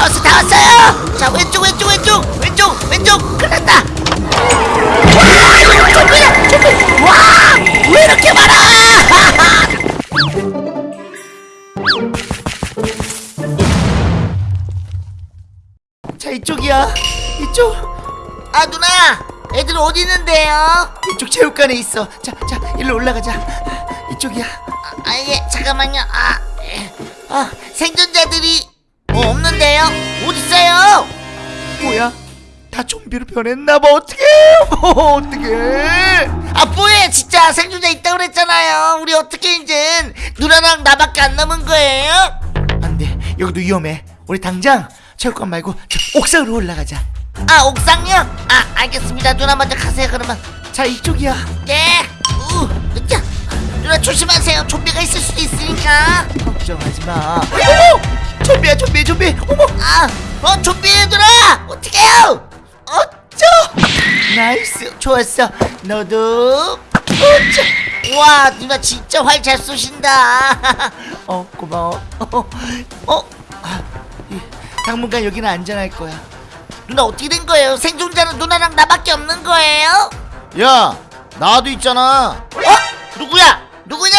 다 왔어 다 왔어요! 자 왼쪽 왼쪽 왼쪽! 왼쪽 왼쪽! 끝났다! 와 좀비야 좀비 와왜 이렇게 많아! 자 이쪽이야. 이쪽? 아 누나! 애들 어디 있는데요? 이쪽 체육관에 있어. 자자 일로 올라가자. 이쪽이야. 아예 잠깐만요. 아, 예. 아 생존자들이 어, 없는데요? 어디 있어요. 뭐야? 다 좀비로 변했나봐. 어떡해 뭐 어떡해. 아 뭐해. 진짜 생존자 있다고 그랬잖아요. 우리 어떻게 이젠 누나랑 나밖에 안 남은 거예요? 안돼. 여기도 위험해. 우리 당장 체육관 말고 저 옥상으로 올라가자. 아 옥상이요? 아 알겠습니다. 누나 먼저 가세요 그러면. 자 이쪽이야. 네. 우, 자, 누나 조심하세요. 좀비가 있을 수도 있으니까. 걱정하지 마. 어머 좀비야 좀비 좀비 어머 아 어 좀비 누나 어떡해요 어쩌 nice 좋았어 너도 어쩌 와 누나 진짜 활 잘 쏘신다 어 고마워 어, 아, 이, 당분간 여기는 안전할 거야 누나 어떻게 된 거예요? 생존자는 누나랑 나밖에 없는 거예요? 야 나도 있잖아 어? 누구야? 누구냐?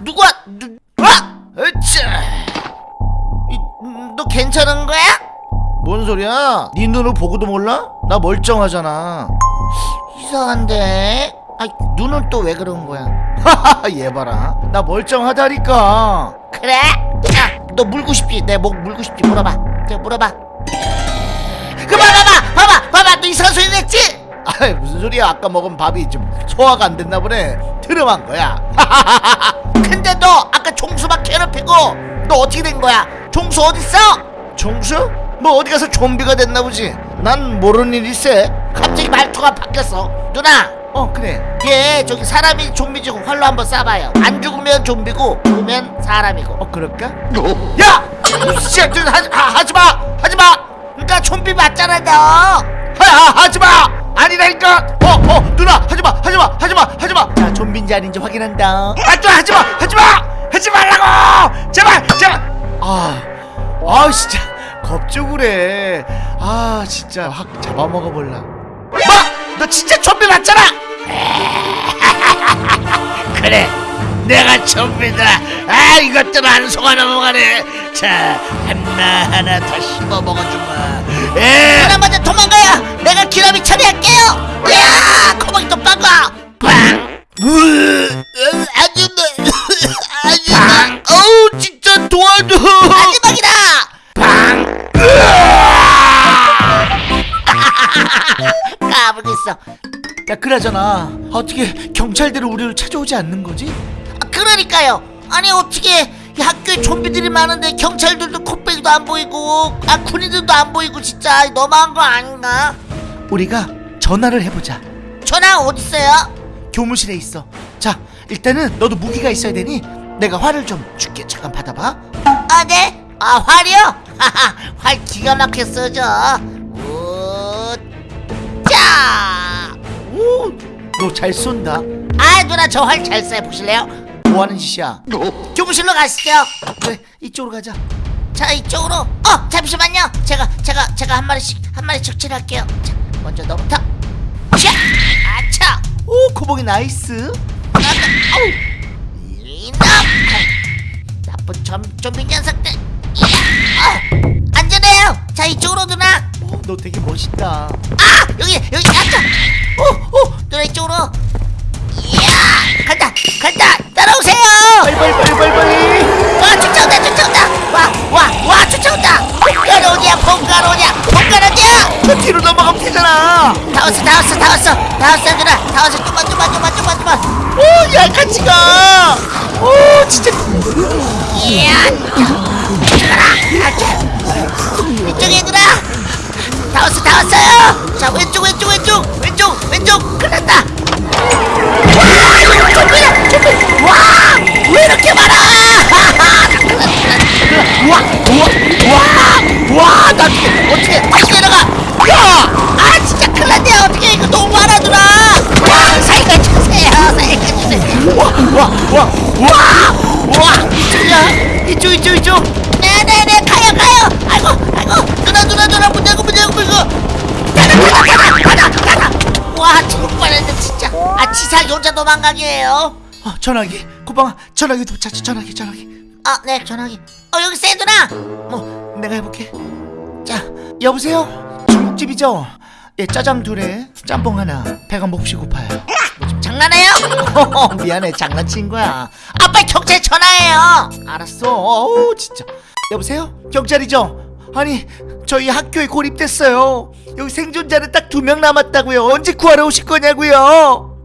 누가? 누? 아! 으쌰! 너 괜찮은 거야? 뭔 소리야 네 눈을 보고도 몰라? 나 멀쩡하잖아 이상한데. 아, 눈은 또 왜 그런 거야? 하하하 얘 봐라 나 멀쩡하다니까 그래? 야, 너 물고 싶지? 내 목 물고 싶지? 물어봐. 저 물어봐. 그만 봐봐, 봐봐, 봐봐. 너 이상한 소리 냈지? 아 무슨 소리야 아까 먹은 밥이 좀 소화가 안 됐나 보네 트름한 거야 근데 너 아까 종수 막 괴롭히고 너 어떻게 된 거야? 종수 어딨어? 종수? 뭐 어디 가서 좀비가 됐나 보지 난 모르는 일일세 갑자기 말투가 바뀌었어. 누나, 어 그래 얘 저기 사람이 좀비지고 활로 한번 쏴봐요. 안 죽으면 좀비고 죽으면 사람이고. 어 그럴까? 야! 씨야, 좀 하지, 하, 하지 마! 하지 마! 그러니까 좀비 맞잖아, 너! 하, 하지 마 아니라니까 어 어 누나 하지 마 하지 마 하지 마 하지 마 자 좀비인지 아닌지 확인한다 아또 하지 마 하지 마 하지 말라고 제발 제발 아, 아 진짜 겁주고 그래 아 진짜 확 잡아먹어 볼라 뭐? 너 진짜 좀비 맞잖아! 그래 내가 좀비다 아 이것들 안 속아 넘어가네 자 하나 하나 다 씹어 먹어주마 에 누나 먼저 도망가요! 내가 기라미 처리할게요! 야! 코박이 또 빵가! 빵! 아줌마! 도와줘 마지막이다! 빵! 까불겠어. 야 그러잖아 어떻게 경찰들은 우리를 찾아오지 않는 거지? 아, 그러니까요. 아니 어떻게 이 학교에 좀비들이 많은데 경찰들도 코빼기도 안 보이고 아 군인들도 안 보이고 진짜 너무한 거 아닌가? 우리가 전화를 해보자 전화 어디 있어요? 교무실에 있어 자 일단은 너도 무기가 있어야 되니 내가 활을 좀 줄게 잠깐 받아봐 아 네? 아 활이요? 하하 활 기가 막혀 써져. 오, 짜. 오 너 잘 쏜다 아 누나 저 활 잘쏴 보실래요? 뭐 하는 짓이야 교무실로 가시죠. 그래 이쪽으로 가자 자 이쪽으로. 어 잠시만요. 제가 제가 제가 한 마리씩 한 마리씩 칠할게요. 자 먼저 너부터. 자, 아차. 오 코봉이 nice 나도. 아우. 이놈. 나쁜 좀 좀비 녀석들. 어, 안전해요. 자 이쪽으로 누나. 오, 너 되게 멋있다. 아! 여기 여기 아차. 오오! 누나 이쪽으로. 이야! 간다 간다! 따라오세요. 빨리 빨리 빨리 빨리 빨리. 와 쫓아온다 쫓아온다! 와와와 쫓아온다! 폰가로냐 폰가로냐 폰가로냐 저 뒤로 넘어가면 되잖아. 다 왔어 다 왔어 다 왔어. 다 왔어 누나. 다 왔어. 좀만 좀만 좀만 좀만 좀만. 오야 같이 가 오 진짜. 이야 아차 이쪽에 누나 다 왔어 다 왔어요. 자 왼쪽 왼쪽 왼쪽. 왼쪽 왼쪽. 끝났다. 와왜 이렇게 많아? 우와 우와 우와 나 어떻게 다시 내려가. 야! 아 진짜 큰일 났네. 어떻게 이거 너무 많아 누나. 와 살가 주세요. 살가 주세요. 와와와 우와! 이쪽이야 이쪽 이쪽 이쪽! 네네네 가요 가요! 아이고 아이고! 누나 누나 누나 문 열고 문 열고 문 열고 가다 가다 가다 가다 가다 와 죽을 뻔했네 진짜. 아 지사 여자 도망가기예요. 어 전화기. 고방아 전화기 도착 전화기 전화기. 아 네 전화기. 어 여기 세 누나! 뭐 내가 해볼게. 자 여보세요? 중국집이죠? 예 짜장 둘에 짬뽕 하나 배가 몹시 고파요. 장난해요? 미안해 장난친 거야 아, 빨리 경찰 전화해요. 알았어 어우 진짜 여보세요 경찰이죠 아니 저희 학교에 고립됐어요 여기 생존자는 딱 두 명 남았다고요 언제 구하러 오실 거냐고요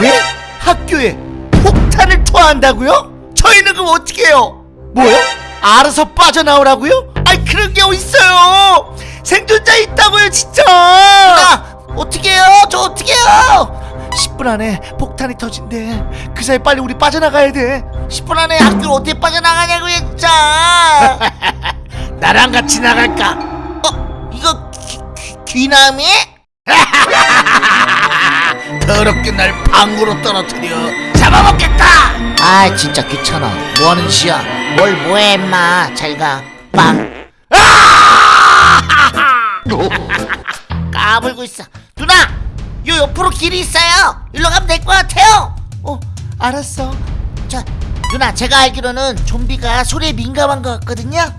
네? 학교에 폭탄을 투하한다고요? 저희는 그럼 어떻게 해요? 뭐요? 알아서 빠져나오라고요? 아니 그런 게 어딨어요 생존자 있다고요 진짜 누나, 어떻게 해요? 저 어떻게 해요? 10분 안에 폭탄이 터진대 그 사이 빨리 우리 빠져나가야 돼 10분 안에 학교를 어떻게 빠져나가냐고요, 진짜. 나랑 같이 나갈까? 어, 이거 귀, 귀, 귀남이? 더럽게 날 방구로 떨어뜨려 잡아먹겠다 아, 진짜 귀찮아. 뭐 하는 짓이야? 뭘 뭐해, 임마. 잘 가. 빵. 까불고 있어. 누나, 요 옆으로 길이 있어요. 일로 가면 될 것 같아요. 어 알았어 자, 누나 제가 알기로는 좀비가 소리에 민감한 것 같거든요.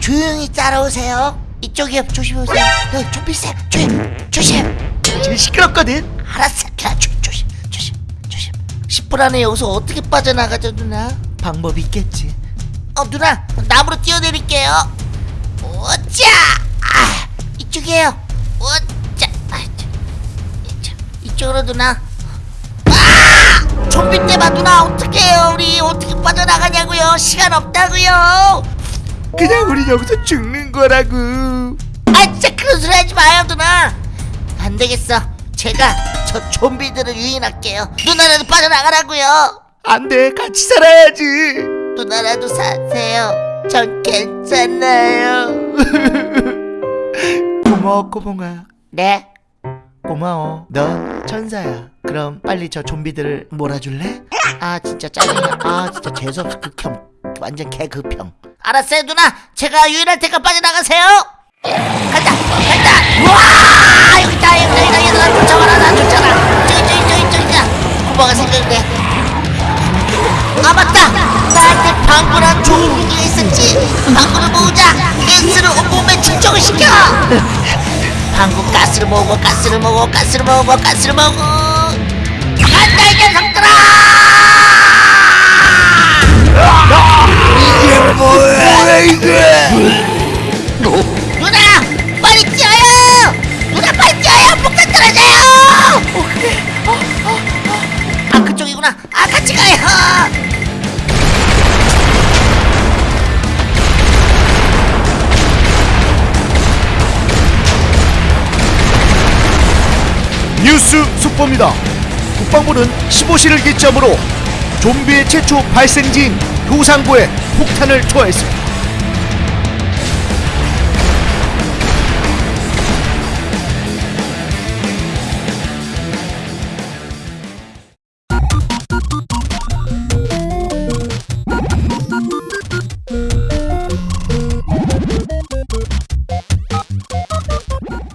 조용히 따라오세요. 이쪽이요. 조심하세요. 여기 좀비 쌤, 조심, 조심. 제일 시끄럽거든 알았어. 그냥 조, 조심, 조심, 조심. 10분 안에 여기서 어떻게 빠져나가죠, 누나? 방법이 있겠지 어, 누나 나무로 뛰어내릴게요. 오짜, 아, 이쪽이에요. 오짜, 아, 자, 이쪽, 이쪽으로 누나. 아, 좀비 때봐 누나. 어떡해요? 우리. 어떻게 빠져나가냐고요? 시간 없다고요. 그냥 우리 여기서 죽는 거라고. 아 진짜 그런 소리 하지 마요 누나. 안 되겠어. 제가 저 좀비들을 유인할게요. 누나라도 빠져나가라고요. 안돼. 같이 살아야지. 누나라도 사세요. 전 괜찮아요. 고마워 꼬봉아. 네 고마워. 넌 천사야. 그럼 빨리 저 좀비들을 몰아줄래? 아 진짜 짜증나. 아 진짜 재수없어. 극혐 완전 개극혐 알았어요 누나. 제가 유인할 테니까 빠져나가세요. 간다 간다. 우와! 여기 있다 여기 있다 여기 있다. 나 쫓아와라 나 쫓아라. 저기 저기 저기 저기가 구멍가 생겼네 아 맞다. 나한테 방구란 좋은 무기가 있었지. 방구를 모으자. 가스를 온몸에 충족을 시켜 방구 가스를 모으고 가스를 모으고 가스를 모으고 가스를 모으고. 간다 이 녀석들아! 뭐야 이게 뉴스 속보입니다. 국방부는 15시를 기점으로 좀비의 최초 발생지인 도상부에 폭탄을 투하했습니다